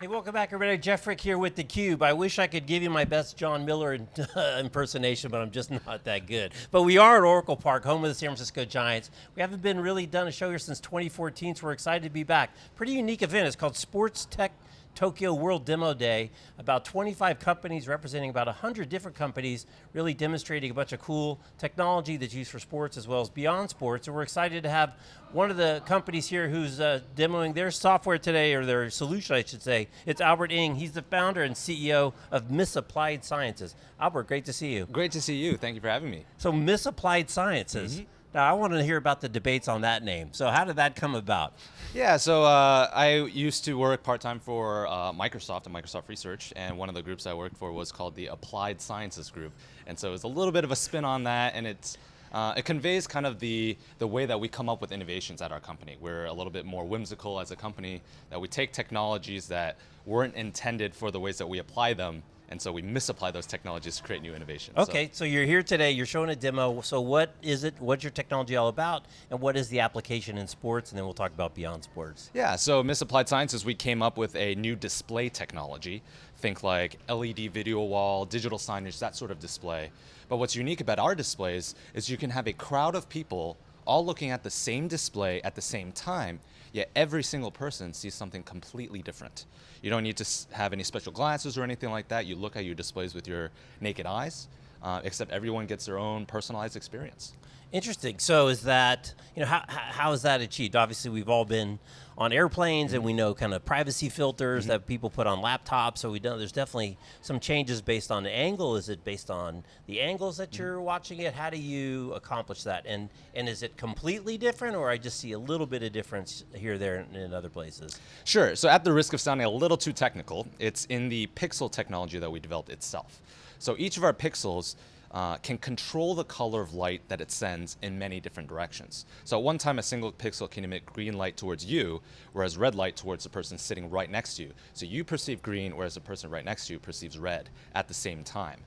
Hey, welcome back everybody. Jeff Frick here with theCUBE. I wish I could give you my best Jon Miller impersonation, but I'm just not that good. But we are at Oracle Park, home of the San Francisco Giants. We haven't been really done a show here since 2014, so we're excited to be back. Pretty unique event, it's called Sports Tech Tokyo World Demo Day. About 25 companies representing about 100 different companies really demonstrating a bunch of cool technology that's used for sports as well as beyond sports. And we're excited to have one of the companies here who's uh, demoing their software today, or their solution I should say. It's Albert Ng, he's the founder and CEO of Misapplied Sciences. Albert, great to see you. Great to see you, thank you for having me. So Misapplied Sciences. Mm -hmm. Now I want to hear about the debates on that name. So how did that come about? Yeah, so uh, I used to work part-time for uh, Microsoft and Microsoft Research, and one of the groups I worked for was called the Applied Sciences Group. And so it's a little bit of a spin on that, and it's uh, it conveys kind of the, the way that we come up with innovations at our company. We're a little bit more whimsical as a company, that we take technologies that weren't intended for the ways that we apply them, and so we misapply those technologies to create new innovations. Okay, so. so. you're here today, you're showing a demo, so what is it, what's your technology all about, and what is the application in sports, and then we'll talk about beyond sports. Yeah, so Misapplied Sciences, we came up with a new display technology. Think like LED video wall, digital signage, that sort of display. But what's unique about our displays is you can have a crowd of people all looking at the same display at the same time, yet every single person sees something completely different. You don't need to have any special glasses or anything like that. You look at your displays with your naked eyes, uh, except everyone gets their own personalized experience. Interesting. So is that, you know, how, how is that achieved? Obviously we've all been on airplanes mm -hmm. and we know kind of privacy filters mm -hmm. that people put on laptops, so we know there's definitely some changes based on the angle. Is it based on the angles that mm-hmm. you're watching it? How do you accomplish that? And and is it completely different or I just see a little bit of difference here, there, and in other places? Sure, so at the risk of sounding a little too technical, it's in the pixel technology that we developed itself. So each of our pixels uh, can control the color of light that it sends in many different directions. So at one time, a single pixel can emit green light towards you, whereas red light towards the person sitting right next to you. So you perceive green, whereas the person right next to you perceives red at the same time.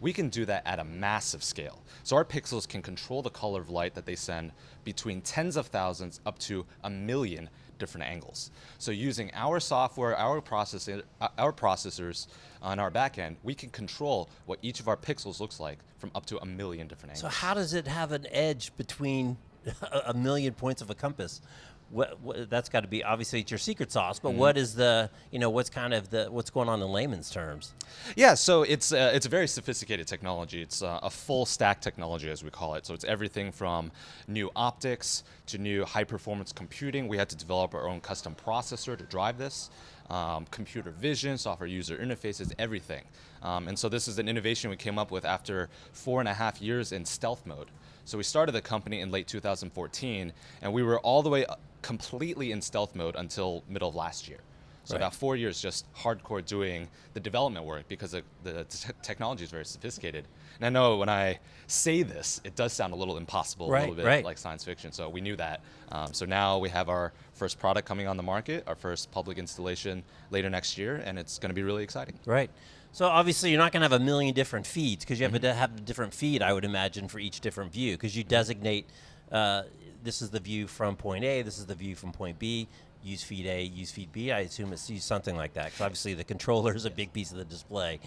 We can do that at a massive scale. So our pixels can control the color of light that they send between tens of thousands up to a million different angles. So using our software, our, processor, uh, our processors on our backend, we can control what each of our pixels looks like from up to a million different angles. So how does it have an edge between a million points of a compass? What, what, that's got to be obviously it's your secret sauce, but mm -hmm. what is the you know what's kind of the what's going on in layman's terms? Yeah, so it's uh, it's a very sophisticated technology. It's uh, a full stack technology as we call it. So it's everything from new optics to new high performance computing. We had to develop our own custom processor to drive this. Um, computer vision, software user interfaces, everything. Um, and so this is an innovation we came up with after four and a half years in stealth mode. So we started the company in late 2014, and we were all the way completely in stealth mode until middle of last year. So right. about four years just hardcore doing the development work because the, the technology is very sophisticated. And I know when I say this, it does sound a little impossible, right, a little bit right. like science fiction, so we knew that. Um, so now we have our first product coming on the market, our first public installation later next year, and it's going to be really exciting. Right. So obviously you're not going to have a million different feeds because you have mm -hmm. to have a different feed, I would imagine, for each different view because you designate uh, this is the view from point A, this is the view from point B, use feed A, use feed B. I assume it's something like that. Because obviously the controller is a big piece of the display.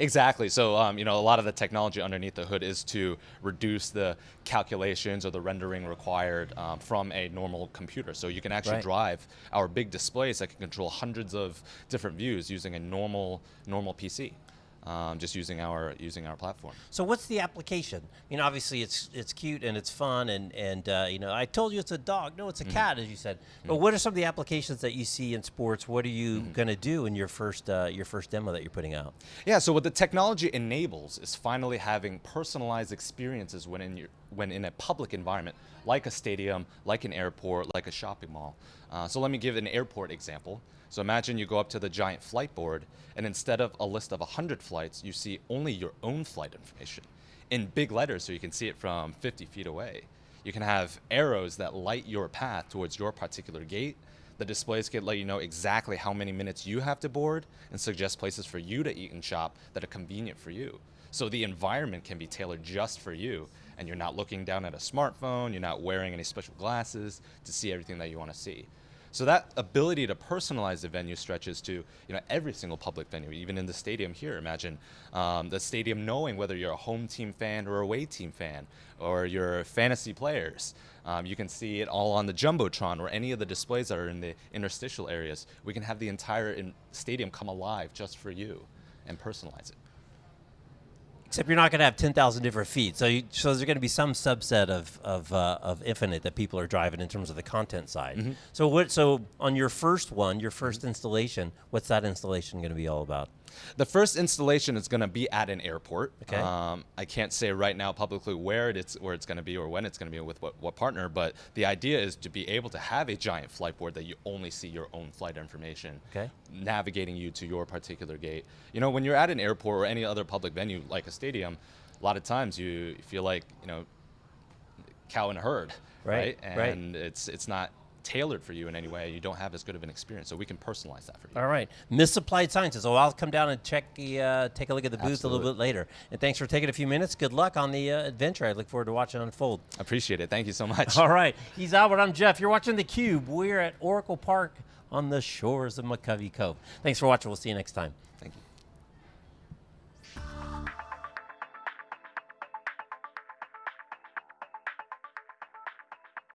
Exactly. So, um, you know, a lot of the technology underneath the hood is to reduce the calculations or the rendering required um, from a normal computer. So you can actually right. drive our big displays that can control hundreds of different views using a normal normal PC um, just using our using our platform. So what's the application? I mean, obviously it's it's cute and it's fun and and uh, you know I told you it's a dog. No, it's a mm -hmm. cat, as you said. Mm -hmm. But what are some of the applications that you see in sports? What are you mm -hmm. going to do in your first uh, your first demo that you're putting out? Yeah. So what the technology enables is finally having personalized experiences when in your when in a public environment, like a stadium, like an airport, like a shopping mall. Uh, so let me give an airport example. So imagine you go up to the giant flight board, and instead of a list of 100 flights, you see only your own flight information in big letters so you can see it from 50 feet away. You can have arrows that light your path towards your particular gate. The displays can let you know exactly how many minutes you have to board and suggest places for you to eat and shop that are convenient for you. So the environment can be tailored just for you and you're not looking down at a smartphone, you're not wearing any special glasses to see everything that you want to see. So that ability to personalize the venue stretches to you know every single public venue, even in the stadium here. Imagine um, the stadium knowing whether you're a home team fan or a away team fan, or you're fantasy players. Um, you can see it all on the jumbotron or any of the displays that are in the interstitial areas. We can have the entire stadium come alive just for you and personalize it. Except you're not going to have 10,000 different feet. So, you, so there's going to be some subset of, of, uh, of Infinite that people are driving in terms of the content side. Mm-hmm. So, what, so on your first one, your 1st installation, what's that installation going to be all about? The first installation is going to be at an airport. Okay. Um, I can't say right now publicly where it's where it's going to be or when it's going to be with what, what partner, but the idea is to be able to have a giant flight board that you only see your own flight information, Okay. navigating you to your particular gate. You know, when you're at an airport or any other public venue like a stadium, a lot of times you feel like you know cow in a herd, Right, right. And it's it's not tailored for you in any way. You don't have as good of an experience, so we can personalize that for you. All right, Misapplied Sciences. So I'll come down and check the, uh, take a look at the booth a little bit later. And thanks for taking a few minutes. Good luck on the uh, adventure. I look forward to watching it unfold. Appreciate it. Thank you so much. All right, he's Albert. I'm Jeff. You're watching theCUBE. We're at Oracle Park on the shores of McCovey Cove. Thanks for watching. We'll see you next time. Thank you.